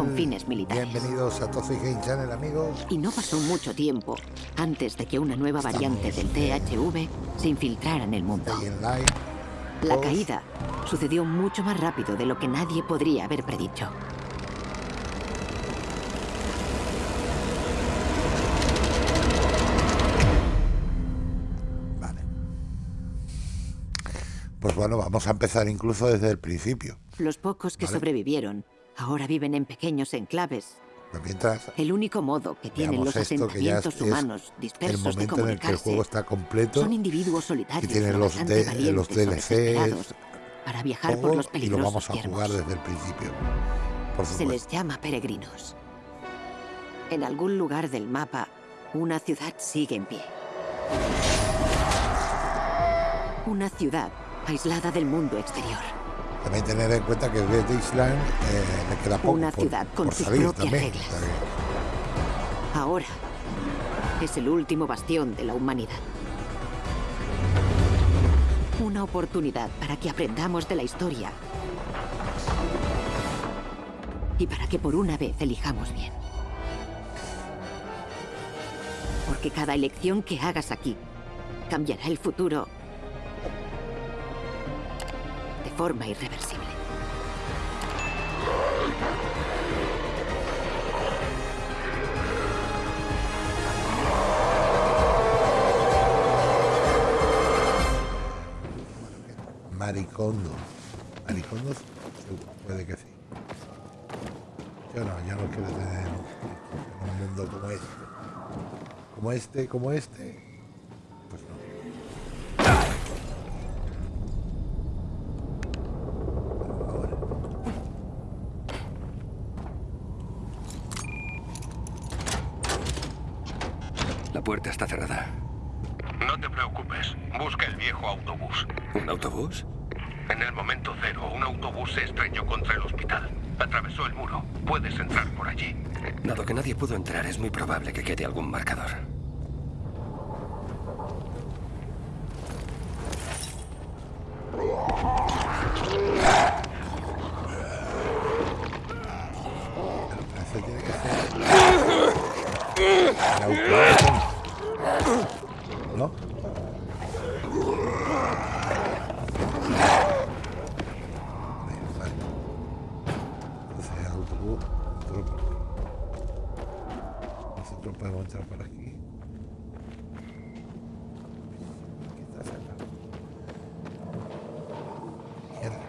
con fines militares. Bienvenidos a Toxic Game Channel, amigos. Y no pasó mucho tiempo antes de que una nueva variante del THV se infiltrara en el mundo. La caída sucedió mucho más rápido de lo que nadie podría haber predicho. Vale. Pues bueno, vamos a empezar incluso desde el principio. Los pocos que sobrevivieron ahora viven en pequeños enclaves mientras el único modo que tienen los asentamientos humanos dispersos el momento en el que el juego está completo son individuos solitarios y tienen los, de, los DLCs para viajar por los peligrosos y lo vamos a jugar desde el principio. Se les llama peregrinos. En algún lugar del mapa, una ciudad sigue en pie. Una ciudad aislada del mundo exterior. También tener en cuenta que desde Island eh, le queda poco Una ciudad con sus propias reglas. Ahora es el último bastión de la humanidad. Una oportunidad para que aprendamos de la historia. Y para que por una vez elijamos bien. Porque cada elección que hagas aquí cambiará el futuro forma irreversible. Maricondo. Maricondos puede que sí. Yo no, yo no quiero tener un mundo como este. Como este, como este. Pues no. La puerta está cerrada. No te preocupes. Busca el viejo autobús. ¿Un autobús? En el momento cero, un autobús se estrelló contra el hospital. Atravesó el muro. Puedes entrar por allí. Dado que nadie pudo entrar, es muy probable que quede algún marcador. Eso tiene que ser... El autobús. ¿No? Vale. Entonces el autobús entró por aquí. Nosotros podemos entrar por aquí. Aquí está cerrado. Mierda.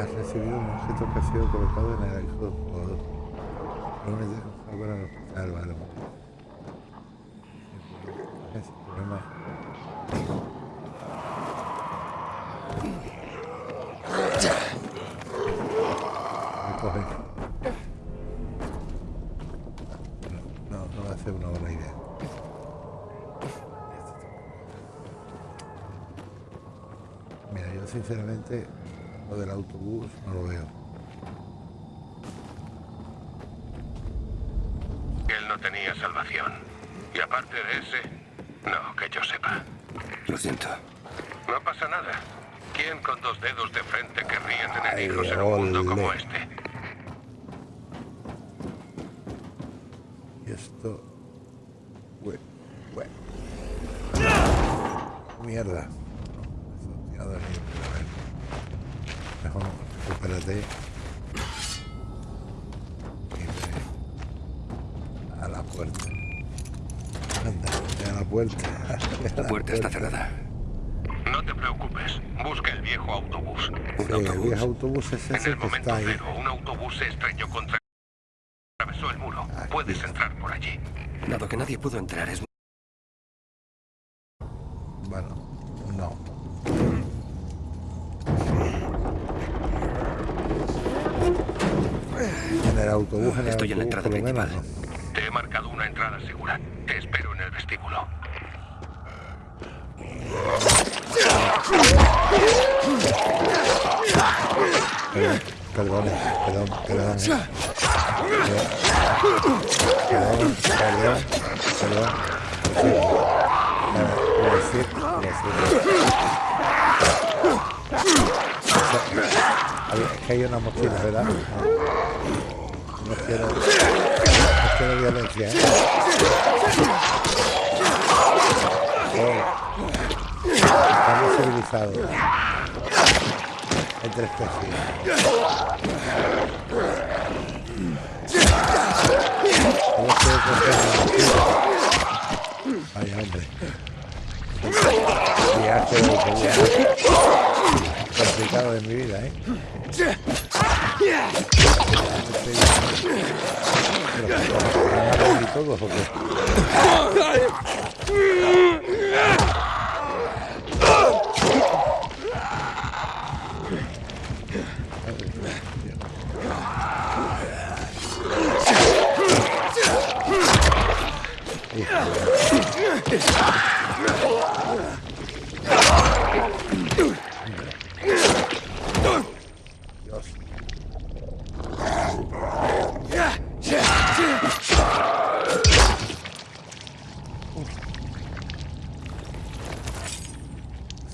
Has recibido un objeto que ha sido colocado en el hijo del jugador. No al hospital, vale. Ese problema. Me coge. No, no va a ser una buena idea. Mira, yo sinceramente lo del autobús no lo veo. Él no tenía salvación. Y aparte de ese, no, que yo sepa. Lo siento. No pasa nada. ¿Quién con dos dedos de frente querría tener Ay, hijos en un mundo como este? Y esto... Bueno, bueno. Mierda. Eso, tirado de mí, a ver. Recupérate. Ve a la puerta. Anda, a la puerta. a La puerta está cerrada. No te preocupes. Busca el viejo autobús. ¿Un Sí, el autobús? viejo autobús es En el que momento está ahí. cero, un autobús se estrelló contra... Atravesó el muro. Aquí Puedes entrar por allí. Dado que nadie pudo entrar, es En el autobús, en el Estoy en la autobús, entrada lo menos, principal. no. Te he marcado una entrada segura. Te espero en el vestíbulo. Perdón, perdón, perdón. Perdón, perdón, perdón. A ver, voy a decir, voy a decir. que hay una mochila, ¿verdad? No, no quiero, no quiero violencia. Oh. Estamos civilizados. Entre especies. ¿Cómo puedo coger una mochila? Vaya hombre. Viaje de complicado de mi vida, ¿eh? Pero, ¿o qué? Dios.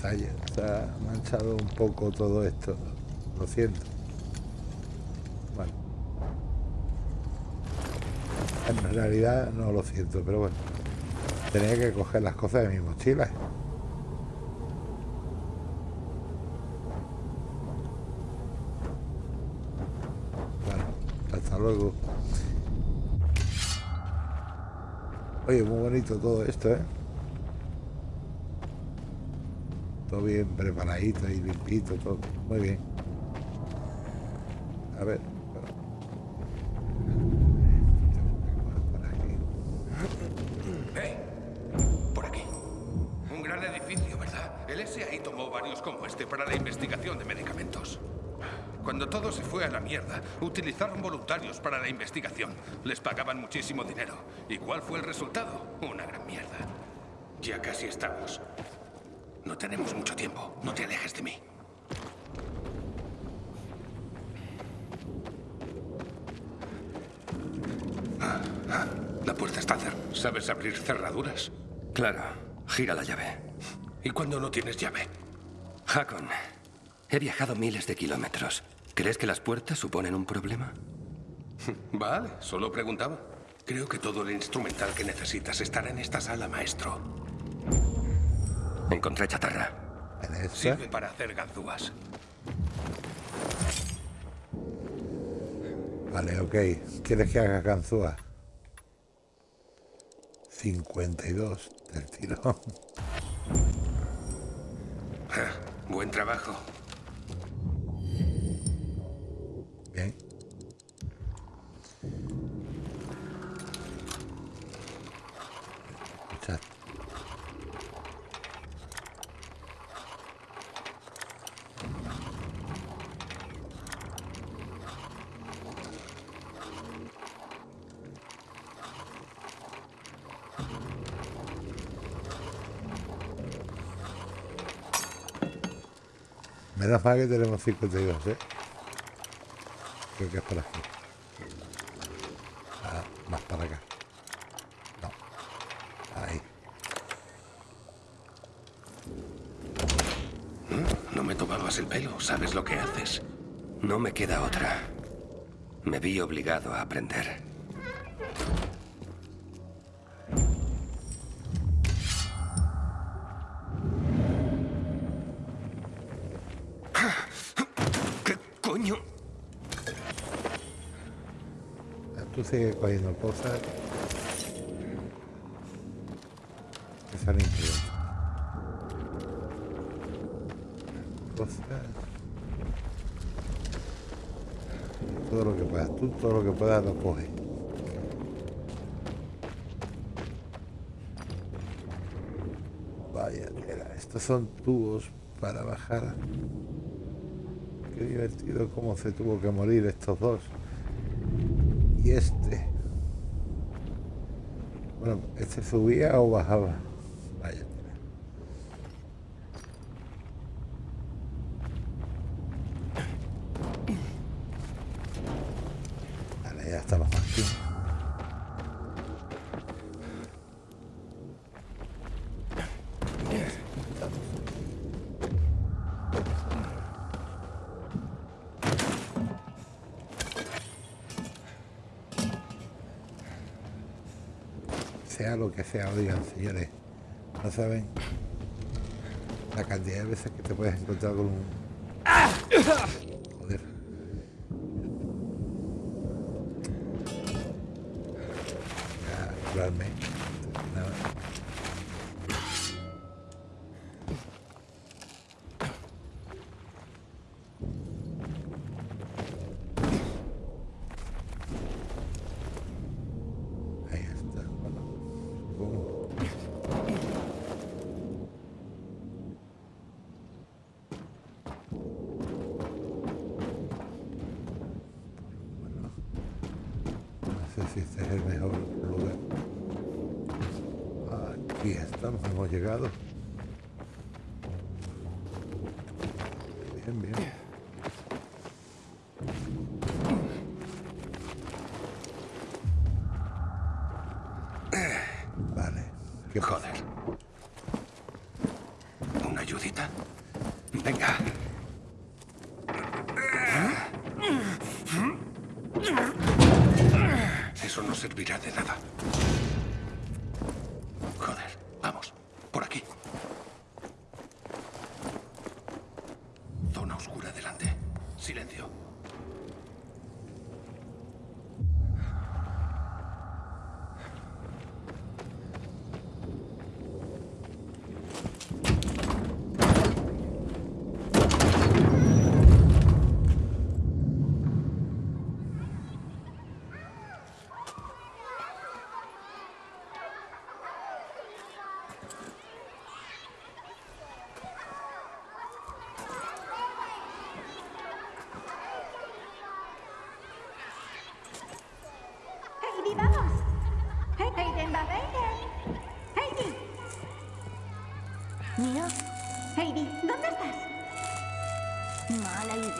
Se ha, se ha un poco todo esto. Lo siento. Bueno. En realidad no lo siento, pero bueno. Tenía que coger las cosas de mi mochila. Bueno, hasta luego. Oye, muy bonito todo esto, ¿eh? Todo bien preparadito y limpito, todo. Muy bien. A ver. ¡Hey! Por aquí. Un gran edificio, ¿verdad? El SAI tomó varios como este para la investigación de medicamentos. Cuando todo se fue a la mierda, utilizaron voluntarios para la investigación. Les pagaban muchísimo dinero. ¿Y cuál fue el resultado? Una gran mierda. Ya casi estamos. No tenemos mucho tiempo. No te alejes de mí. Ah, ah, La puerta está cerrada. ¿Sabes abrir cerraduras? Claro, gira la llave. ¿Y cuando no tienes llave? Hakon, he viajado miles de kilómetros. ¿Crees que las puertas suponen un problema? Vale, solo preguntaba. Creo que todo el instrumental que necesitas estará en esta sala, maestro. Encontré chatarra. Sirve para hacer ganzúas. Vale, ok. ¿Quieres que haga canzúa? 52 del tirón. Ja, Buen trabajo. Bien. Menos mal que tenemos 52, ¿eh? Creo que es por aquí. Ah, más para acá. No. Ahí. No me tomabas el pelo. ¿Sabes lo que haces? No me queda otra. Me vi obligado a aprender. Coño? Tú sigue cogiendo cosas. Que salen. Cosas. Todo lo que puedas. Tú todo lo que puedas lo coges. Vaya tela. Estos son tubos para bajar. Divertido cómo se tuvo que morir estos dos. Y este. Bueno, ¿este subía o bajaba? Sea lo que sea, oigan, señores, no saben la cantidad de veces que te puedes encontrar con un... Vale. ¿Qué joder? ¿Una ayudita? Venga. Eso no servirá de nada. silencio.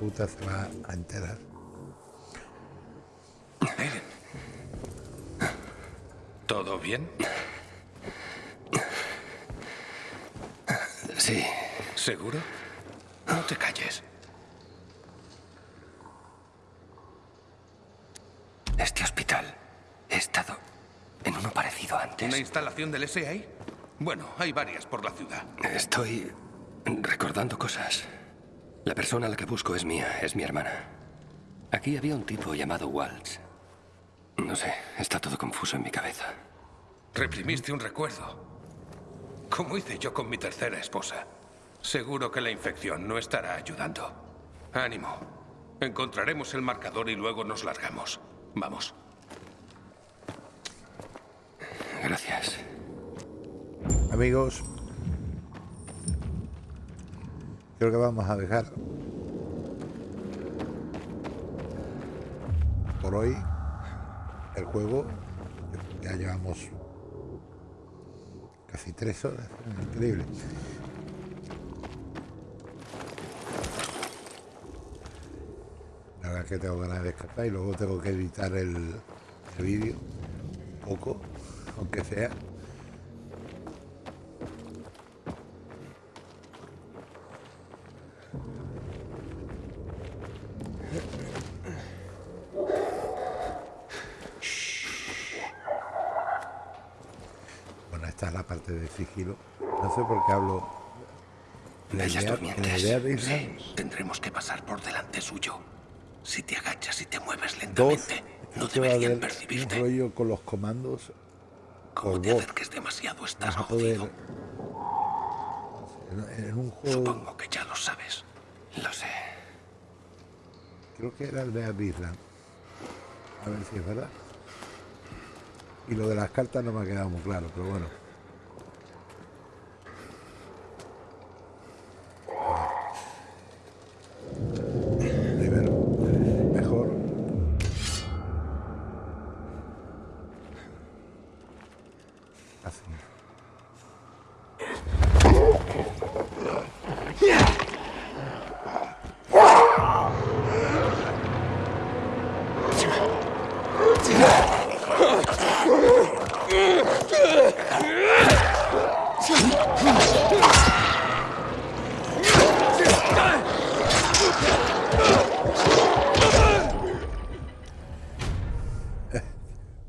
puta se va a enterar. ¿Todo bien? Sí. ¿Seguro? No te calles. ¿Una instalación del SAI? Bueno, hay varias por la ciudad. Estoy recordando cosas. La persona a la que busco es mía, es mi hermana. Aquí había un tipo llamado Waltz. No sé, está todo confuso en mi cabeza. Reprimiste un recuerdo. Como hice yo con mi tercera esposa. Seguro que la infección no estará ayudando. Ánimo. Encontraremos el marcador y luego nos largamos. Vamos. Gracias. Amigos, creo que vamos a dejar por hoy el juego. Ya llevamos casi tres horas. Increíble. La verdad que tengo ganas de descartar y luego tengo que editar el, el vídeo un poco aunque sea. Bueno, esta es la parte de sigilo. No sé por qué hablo. La idea, la idea de sí, tendremos que pasar por delante suyo. Si te agachas y te mueves lentamente, no deberían percibirte. Un rollo con los comandos como te acerques demasiado, estás jodido. En, un juego... Supongo que ya lo sabes. Lo sé. Creo que era el de Abisland. A ver si es verdad. Y lo de las cartas no me ha quedado muy claro, pero bueno. Primero, mejor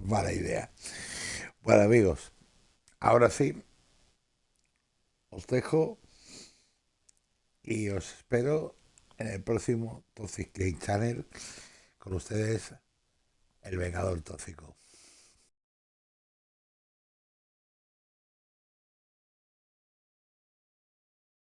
Mala idea. Bueno amigos, ahora sí, os dejo y os espero en el próximo Toxic Channel con ustedes, el Vengador Tóxico.